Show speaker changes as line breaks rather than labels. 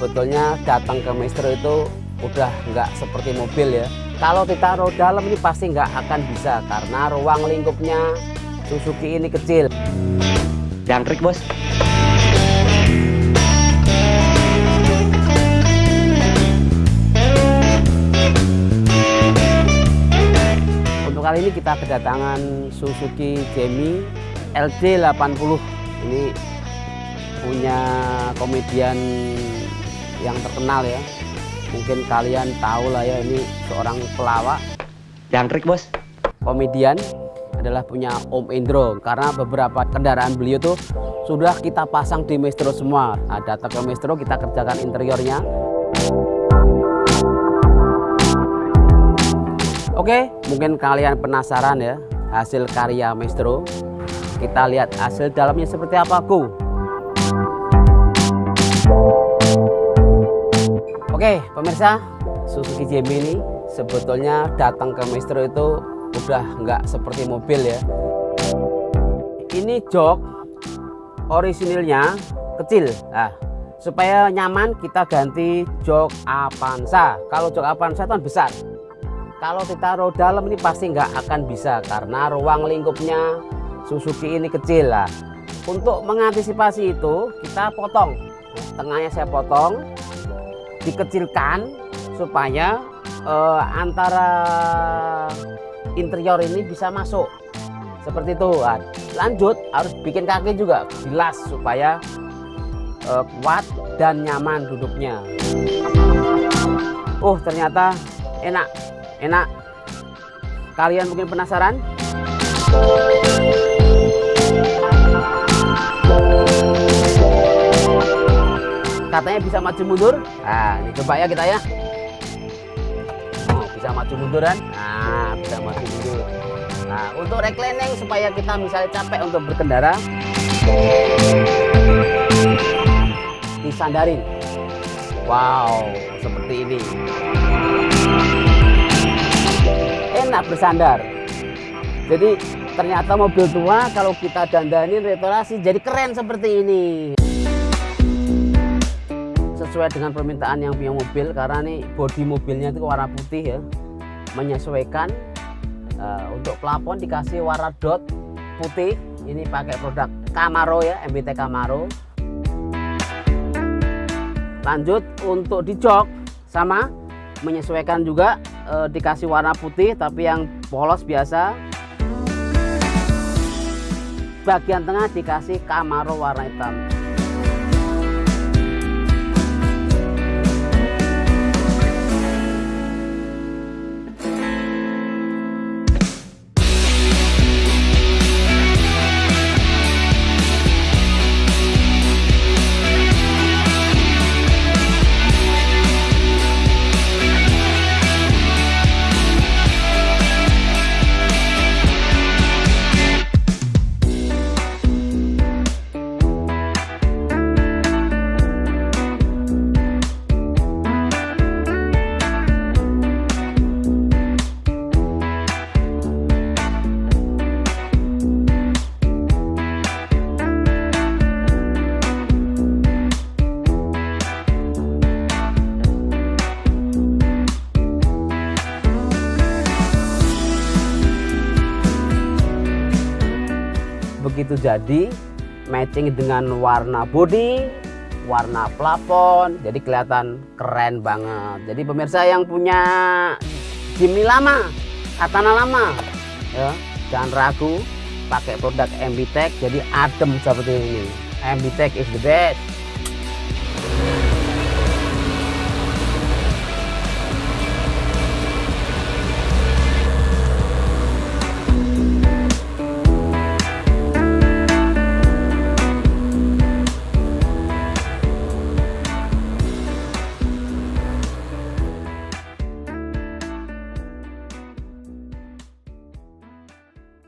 sebetulnya datang ke Maestro itu udah nggak seperti mobil ya. Kalau ditaruh dalam ini pasti nggak akan bisa karena ruang lingkupnya Suzuki ini kecil.
Jangkrik bos.
Untuk kali ini kita kedatangan Suzuki Jamie LD80 ini punya komedian yang terkenal ya. Mungkin kalian tahu lah ya ini seorang pelawak.
Jangkrik bos.
Komedian adalah punya Om Indro karena beberapa kendaraan beliau tuh sudah kita pasang di Maestro semua. Nah, ke Maestro kita kerjakan interiornya. Oke mungkin kalian penasaran ya hasil karya Maestro. Kita lihat hasil dalamnya seperti apa ku Oke pemirsa Suzuki Jamie ini sebetulnya datang ke Maestro itu udah nggak seperti mobil ya. Ini jok orisinilnya kecil. Nah supaya nyaman kita ganti jok Avanza. Kalau jok Avanza itu kan besar. Kalau ditaruh dalam ini pasti nggak akan bisa karena ruang lingkupnya Suzuki ini kecil. Lah untuk mengantisipasi itu kita potong. Tengahnya saya potong dikecilkan supaya eh, antara interior ini bisa masuk. Seperti itu. Nah, lanjut harus bikin kaki juga jelas supaya uh, kuat dan nyaman duduknya. Oh ternyata enak. Enak. Kalian mungkin penasaran katanya bisa maju mundur. Nah ini coba ya kita ya. Bisa maju mundur kan? Nah bisa maju mundur. Nah untuk reclining supaya kita misalnya capek untuk berkendara. Disandarin. Wow seperti ini. Enak bersandar. Jadi ternyata mobil tua kalau kita dandanin retorasi jadi keren seperti ini sesuai dengan permintaan yang punya mobil karena nih bodi mobilnya itu warna putih ya. Menyesuaikan uh, untuk plafon dikasih warna dot putih. Ini pakai produk Camaro ya MBT Camaro. Lanjut untuk di jok sama menyesuaikan juga uh, dikasih warna putih tapi yang polos biasa. Bagian tengah dikasih Camaro warna hitam begitu jadi matching dengan warna body warna plafon jadi kelihatan keren banget. Jadi pemirsa yang punya Jimny lama Katana lama ya jangan ragu pakai produk MBTech jadi adem seperti ini. MBTech is the best